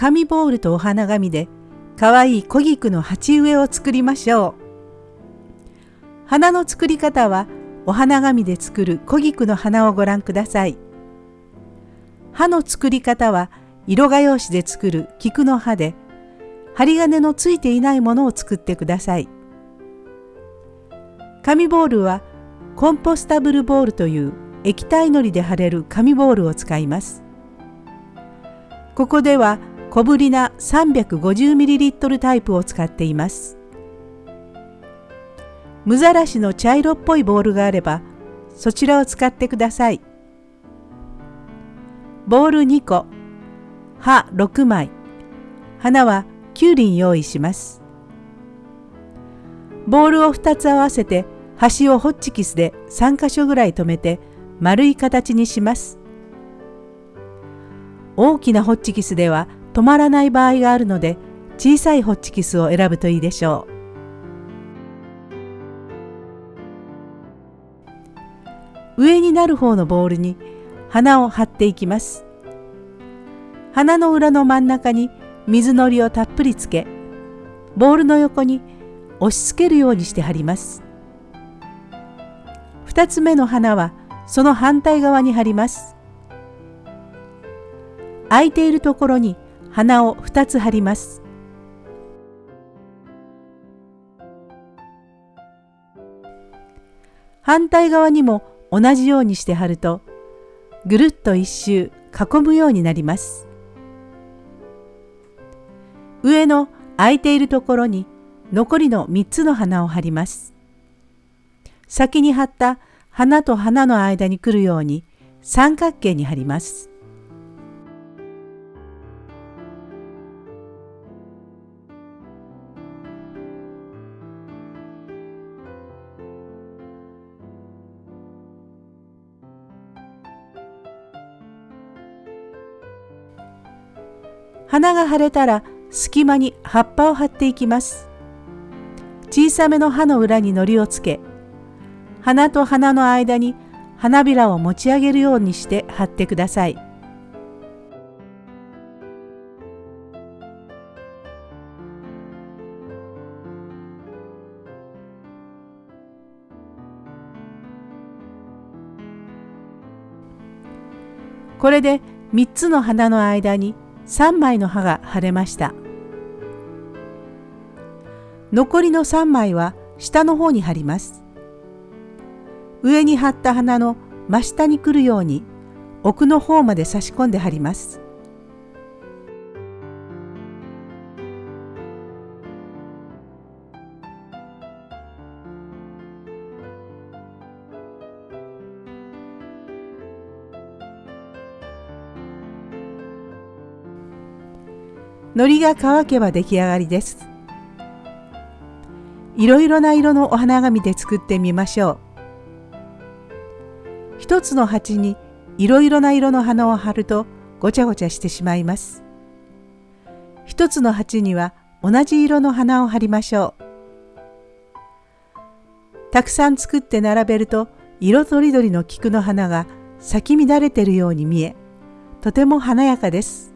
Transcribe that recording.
紙ボールとお花紙でかわいい小菊の鉢植えを作りましょう。花の作り方はお花紙で作る小菊の花をご覧ください。葉の作り方は色画用紙で作る菊の葉で針金のついていないものを作ってください。紙ボールはコンポスタブルボールという液体のりで貼れる紙ボールを使います。ここでは小ぶりな 350ml タイプを使っています。無ざらしの茶色っぽいボールがあればそちらを使ってください。ボール2個、葉6枚、花は9輪用意します。ボールを2つ合わせて端をホッチキスで3箇所ぐらい留めて丸い形にします。大きなホッチキスでは止まらない場合があるので小さいホッチキスを選ぶといいでしょう。上になる方のボールに花を貼っていきます。花の裏の真ん中に水のりをたっぷりつけ、ボールの横に押し付けるようにして貼ります。2つ目の花はその反対側に貼ります。空いているところに花を2つ貼ります。反対側にも同じようにして貼るとぐるっと一周囲むようになります。上の空いているところに残りの3つの花を貼ります。先に貼った花と花の間に来るように三角形に貼ります。花が腫れたら隙間に葉っぱを貼っていきます。小さめの葉の裏に糊をつけ、花と花の間に花びらを持ち上げるようにして貼ってください。これで3つの花の間に3枚の歯が腫れました。残りの3枚は下の方に貼ります。上に貼った花の真下に来るように奥の方まで差し込んで貼ります。糊が乾けば出来上がりです。いろいろな色のお花紙で作ってみましょう。一つの鉢にいろいろな色の花を貼るとごちゃごちゃしてしまいます。一つの鉢には同じ色の花を貼りましょう。たくさん作って並べると色とりどりの菊の花が咲き乱れているように見え、とても華やかです。